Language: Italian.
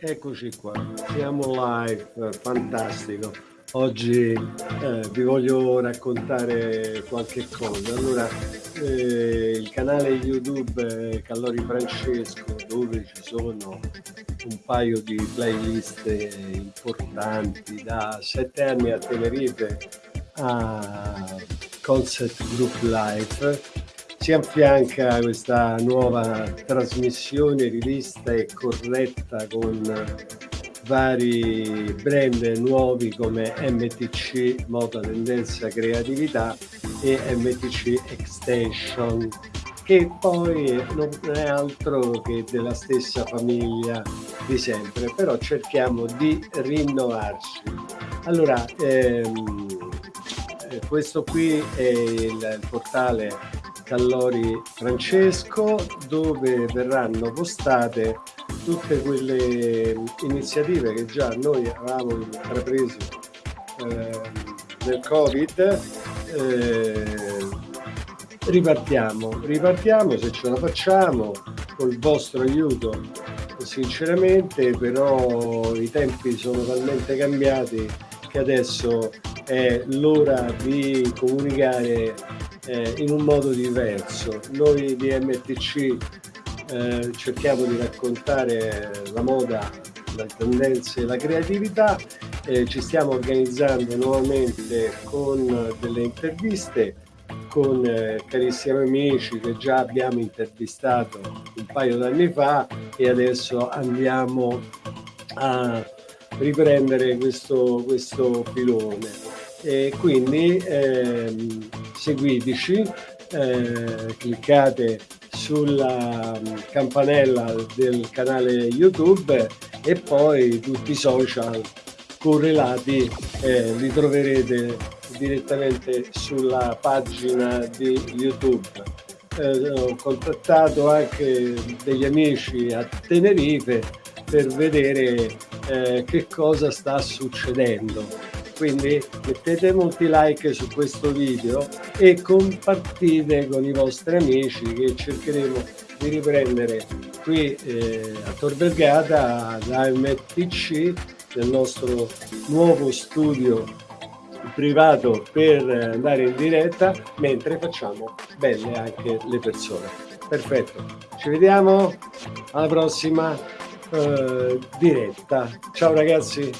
Eccoci qua, siamo live, fantastico. Oggi eh, vi voglio raccontare qualche cosa. Allora, eh, il canale YouTube eh, Callori Francesco, dove ci sono un paio di playlist importanti da sette anni a Tenerife a Concept Group Life si affianca questa nuova trasmissione rivista e corretta con vari brand nuovi come MTC Moda Tendenza Creatività e MTC Extension che poi non è altro che della stessa famiglia di sempre però cerchiamo di rinnovarci allora ehm, eh, questo qui è il portale Callori Francesco dove verranno postate tutte quelle iniziative che già noi avevamo intrapreso eh, nel Covid eh, ripartiamo, ripartiamo se ce la facciamo col vostro aiuto sinceramente però i tempi sono talmente cambiati che adesso è l'ora di comunicare eh, in un modo diverso. Noi di MTC eh, cerchiamo di raccontare la moda, le tendenze e la creatività, eh, ci stiamo organizzando nuovamente con delle interviste con eh, carissimi amici che già abbiamo intervistato un paio d'anni fa e adesso andiamo a riprendere questo, questo filone e quindi ehm, seguiteci, eh, cliccate sulla campanella del canale YouTube e poi tutti i social correlati eh, li troverete direttamente sulla pagina di YouTube. Eh, ho contattato anche degli amici a Tenerife per vedere eh, che cosa sta succedendo quindi mettete molti like su questo video e compartite con i vostri amici che cercheremo di riprendere qui eh, a Tor Vergata da MTC nel nostro nuovo studio privato per andare in diretta mentre facciamo belle anche le persone. Perfetto. Ci vediamo alla prossima eh, diretta. Ciao ragazzi